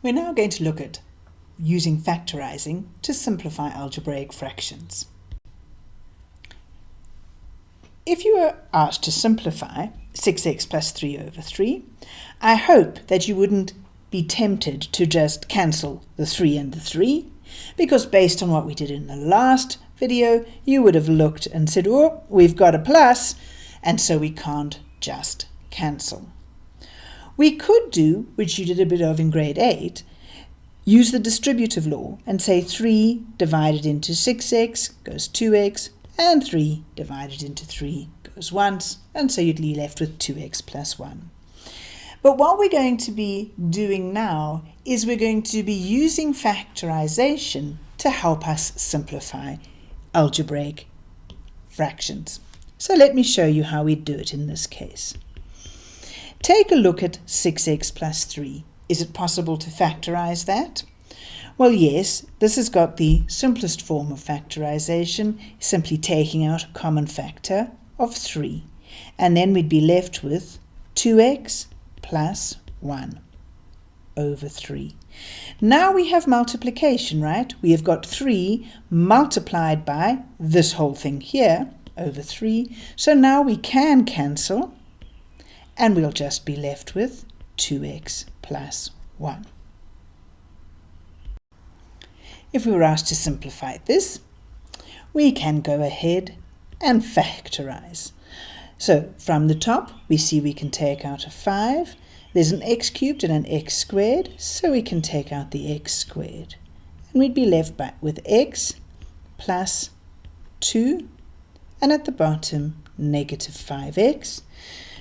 We're now going to look at using factorizing to simplify algebraic fractions. If you were asked to simplify 6x plus 3 over 3, I hope that you wouldn't be tempted to just cancel the 3 and the 3, because based on what we did in the last video, you would have looked and said, oh, we've got a plus, and so we can't just cancel. We could do, which you did a bit of in grade 8, use the distributive law and say 3 divided into 6x goes 2x, and 3 divided into 3 goes once, and so you'd be left with 2x plus 1. But what we're going to be doing now is we're going to be using factorization to help us simplify algebraic fractions. So let me show you how we do it in this case. Take a look at 6x plus 3. Is it possible to factorize that? Well, yes, this has got the simplest form of factorization, simply taking out a common factor of 3. And then we'd be left with 2x plus 1 over 3. Now we have multiplication, right? We have got 3 multiplied by this whole thing here over 3. So now we can cancel and we'll just be left with 2x plus 1. If we were asked to simplify this, we can go ahead and factorize. So from the top, we see we can take out a 5. There's an x cubed and an x squared, so we can take out the x squared. And we'd be left back with x plus 2, and at the bottom, negative 5x.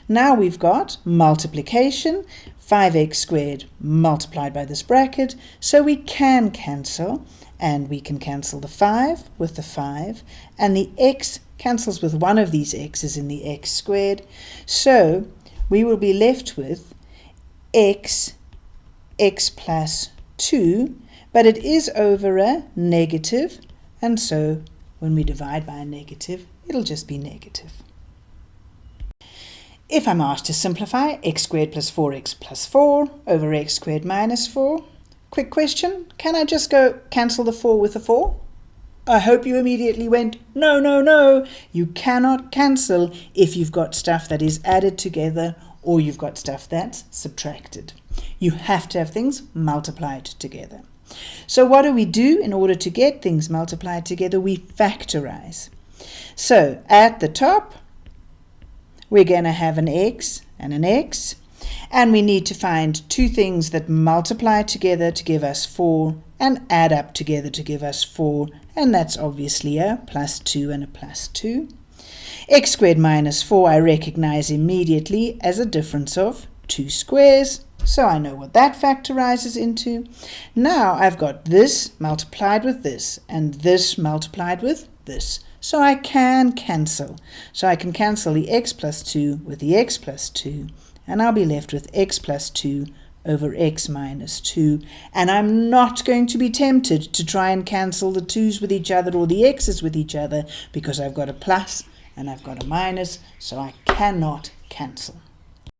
Now we've got multiplication, 5x squared multiplied by this bracket, so we can cancel, and we can cancel the 5 with the 5, and the x cancels with one of these x's in the x squared, so we will be left with x, x plus 2, but it is over a negative, and so when we divide by a negative, it'll just be negative. If I'm asked to simplify x squared plus 4x plus 4 over x squared minus 4, quick question, can I just go cancel the 4 with the 4? I hope you immediately went, no, no, no. You cannot cancel if you've got stuff that is added together or you've got stuff that's subtracted. You have to have things multiplied together. So what do we do in order to get things multiplied together? We factorize. So at the top, we're going to have an x and an x. And we need to find two things that multiply together to give us 4 and add up together to give us 4. And that's obviously a plus 2 and a plus 2. x squared minus 4 I recognize immediately as a difference of 2 squares. So I know what that factorizes into. Now I've got this multiplied with this and this multiplied with this. So I can cancel. So I can cancel the x plus 2 with the x plus 2, and I'll be left with x plus 2 over x minus 2. And I'm not going to be tempted to try and cancel the 2's with each other or the x's with each other because I've got a plus and I've got a minus, so I cannot cancel.